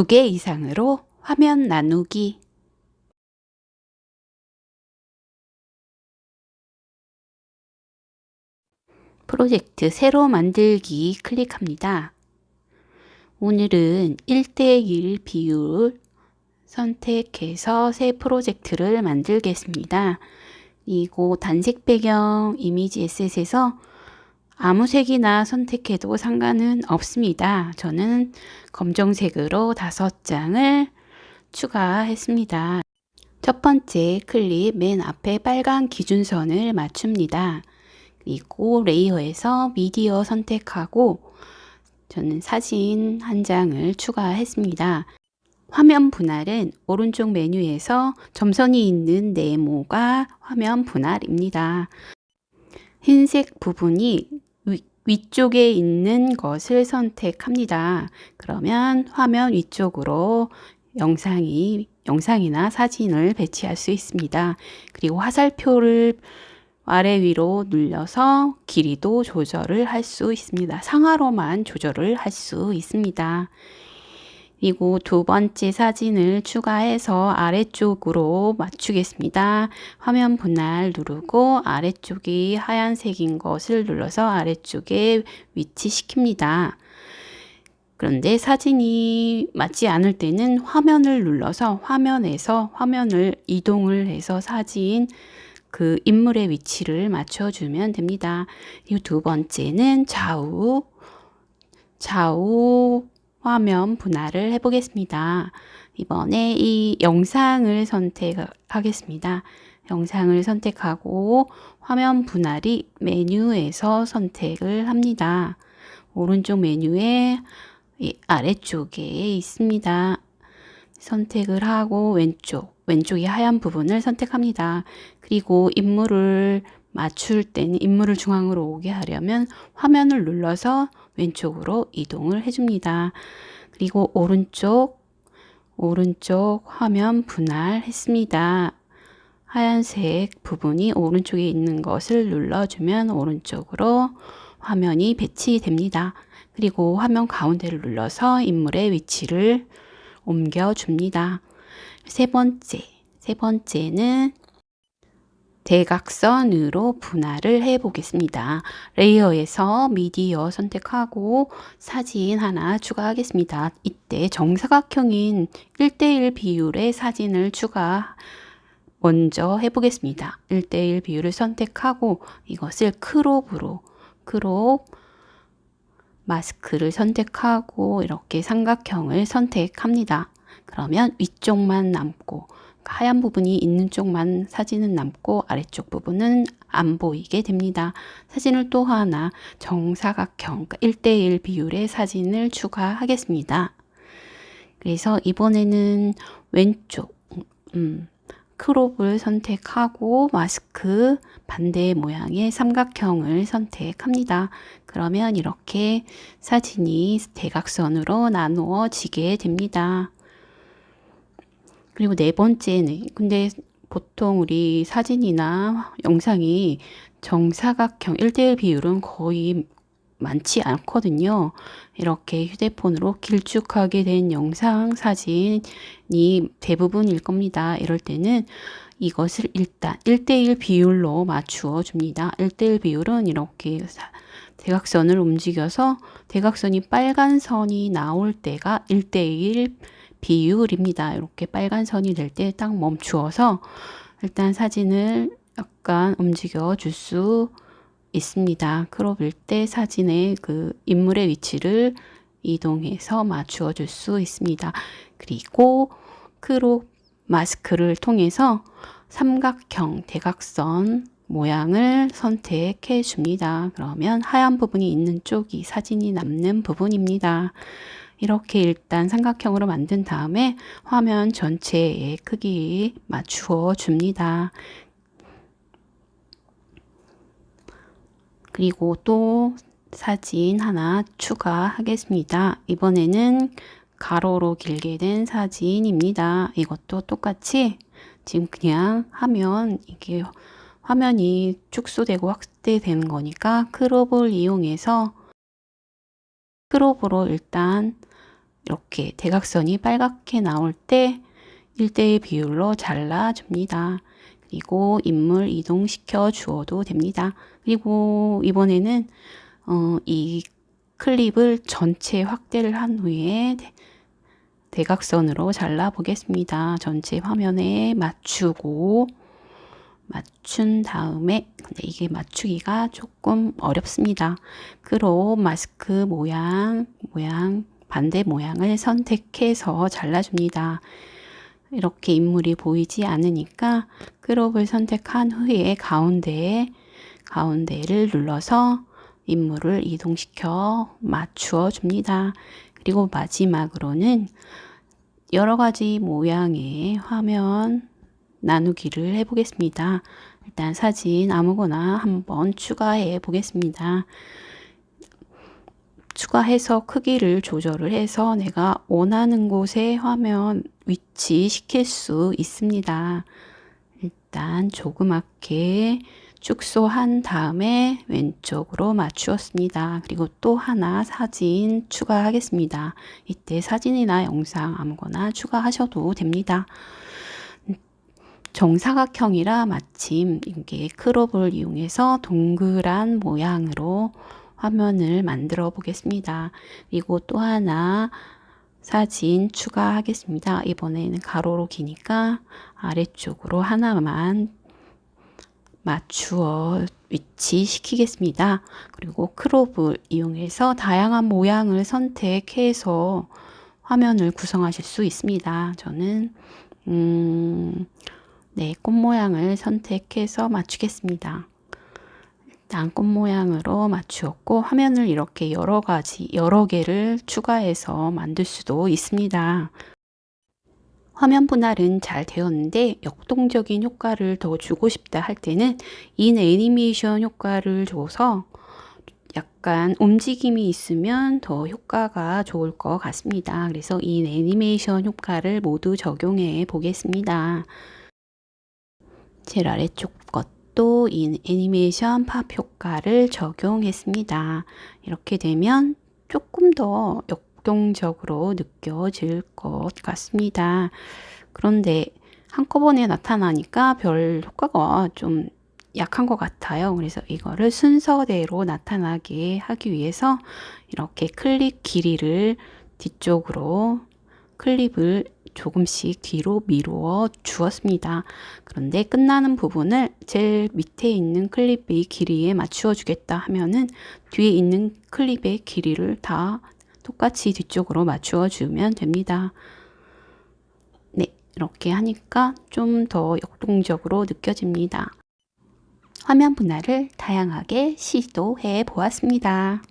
두 개 이상으로 화면 나누기 프로젝트 새로 만들기 클릭합니다. 오늘은 1대1 비율 선택해서 새 프로젝트를 만들겠습니다. 이거 단색 배경 이미지 에셋에서 아무 색이나 선택해도 상관은 없습니다. 저는 검정색으로 다섯 장을 추가했습니다. 첫 번째 클립 맨 앞에 빨간 기준선을 맞춥니다. 그리고 레이어에서 미디어 선택하고 저는 사진 한 장을 추가했습니다. 화면 분할은 오른쪽 메뉴에서 점선이 있는 네모가 화면 분할입니다. 흰색 부분이 위쪽에 있는 것을 선택합니다. 그러면 화면 위쪽으로 영상이, 영상이나 사진을 배치할 수 있습니다. 그리고 화살표를 아래 위로 눌려서 길이도 조절을 할 수 있습니다. 상하로만 조절을 할 수 있습니다. 그리고 두 번째 사진을 추가해서 아래쪽으로 맞추겠습니다. 화면 분할 누르고 아래쪽이 하얀색인 것을 눌러서 아래쪽에 위치시킵니다. 그런데 사진이 맞지 않을 때는 화면을 눌러서 화면에서 화면을 이동을 해서 사진 그 인물의 위치를 맞춰주면 됩니다. 이 두 번째는 좌우, 좌우 화면 분할을 해보겠습니다. 이번에 이 영상을 선택하겠습니다. 영상을 선택하고 화면 분할이 메뉴에서 선택을 합니다. 오른쪽 메뉴에 아래쪽에 있습니다. 선택을 하고 왼쪽, 왼쪽이 하얀 부분을 선택합니다. 그리고 인물을 맞출 때는 인물을 중앙으로 오게 하려면 화면을 눌러서 왼쪽으로 이동을 해줍니다. 그리고 오른쪽, 오른쪽 화면 분할했습니다. 하얀색 부분이 오른쪽에 있는 것을 눌러주면 오른쪽으로 화면이 배치됩니다. 그리고 화면 가운데를 눌러서 인물의 위치를 옮겨줍니다. 세 번째, 세 번째는 대각선으로 분할을 해 보겠습니다. 레이어에서 미디어 선택하고 사진 하나 추가하겠습니다. 이때 정사각형인 1대1 비율의 사진을 추가 먼저 해보겠습니다. 1대1 비율을 선택하고 이것을 crop으로 crop mask를 선택하고 이렇게 삼각형을 선택합니다. 그러면 위쪽만 남고 하얀 부분이 있는 쪽만 사진은 남고 아래쪽 부분은 안 보이게 됩니다. 사진을 또 하나 정사각형 1대1 그러니까 비율의 사진을 추가하겠습니다. 그래서 이번에는 왼쪽 음, 크롭을 선택하고 마스크 반대 모양의 삼각형을 선택합니다. 그러면 이렇게 사진이 대각선으로 나누어지게 됩니다. 그리고 네 번째는 근데 보통 우리 사진이나 영상이 정사각형 1대1 비율은 거의 많지 않거든요. 이렇게 휴대폰으로 길쭉하게 된 영상, 사진이 대부분일 겁니다. 이럴 때는 이것을 일단 1대1 비율로 맞추어 줍니다. 1대1 비율은 이렇게 대각선을 움직여서 대각선이 빨간 선이 나올 때가 1대1 비율입니다. 이렇게 빨간 선이 될 때 딱 멈추어서 일단 사진을 약간 움직여 줄 수 있습니다. crop일 때 사진의 그 인물의 위치를 이동해서 맞추어 줄 수 있습니다. 그리고 crop mask를 통해서 삼각형, 대각선 모양을 선택해 줍니다. 그러면 하얀 부분이 있는 쪽이 사진이 남는 부분입니다. 이렇게 일단 삼각형으로 만든 다음에 화면 전체의 크기 맞추어 줍니다. 그리고 또 사진 하나 추가하겠습니다. 이번에는 가로로 길게 된 사진입니다. 이것도 똑같이 지금 그냥 하면 이게 화면이 축소되고 확대되는 거니까 크롭을 이용해서 크롭으로 일단 이렇게 대각선이 빨갛게 나올 때 1대1 비율로 잘라줍니다. 그리고 인물 이동시켜 주어도 됩니다. 그리고 이번에는 어, 이 클립을 전체 확대를 한 후에 대각선으로 잘라 보겠습니다. 전체 화면에 맞추고 맞춘 다음에 근데 이게 맞추기가 조금 어렵습니다. crop mask 모양 모양 반대 모양을 선택해서 잘라줍니다. 이렇게 인물이 보이지 않으니까 크롭을 선택한 후에 가운데에 가운데를 눌러서 인물을 이동시켜 맞추어 줍니다. 그리고 마지막으로는 여러 가지 모양의 화면 나누기를 해 보겠습니다. 일단 사진 아무거나 한번 추가해 보겠습니다. 추가해서 크기를 조절을 해서 내가 원하는 곳에 화면 위치시킬 수 있습니다. 일단 조그맣게 축소한 다음에 왼쪽으로 맞추었습니다. 그리고 또 하나 사진 추가하겠습니다. 이때 사진이나 영상 아무거나 추가하셔도 됩니다. 정사각형이라 마침 이게 크롭을 이용해서 동그란 모양으로 화면을 만들어 보겠습니다. 그리고 또 하나 사진 추가하겠습니다. 이번에는 가로로 기니까 아래쪽으로 하나만 맞추어 위치시키겠습니다. 그리고 크롭을 이용해서 다양한 모양을 선택해서 화면을 구성하실 수 있습니다. 저는 음, 네, 꽃 모양을 선택해서 맞추겠습니다. 일단 꽃 모양으로 맞추었고 화면을 이렇게 여러 가지 여러 개를 추가해서 만들 수도 있습니다. 화면 분할은 잘 되었는데 역동적인 효과를 더 주고 싶다 할 때는 인 애니메이션 효과를 줘서 약간 움직임이 있으면 더 효과가 좋을 것 같습니다. 그래서 인 애니메이션 효과를 모두 적용해 보겠습니다. 제일 아래쪽 것 도인 애니메이션 팝 효과를 적용했습니다. 이렇게 되면 조금 더 역동적으로 느껴질 것 같습니다. 그런데 한꺼번에 나타나니까 별 효과가 좀 약한 것 같아요. 그래서 이거를 순서대로 나타나게 하기 위해서 이렇게 클립 길이를 뒤쪽으로 클립을 조금씩 뒤로 미루어 주었습니다. 그런데 끝나는 부분을 제일 밑에 있는 클립의 길이에 맞추어 주겠다 하면은 뒤에 있는 클립의 길이를 다 똑같이 뒤쪽으로 맞추어 주면 됩니다. 네, 이렇게 하니까 좀 더 역동적으로 느껴집니다. 화면 분할을 다양하게 시도해 보았습니다.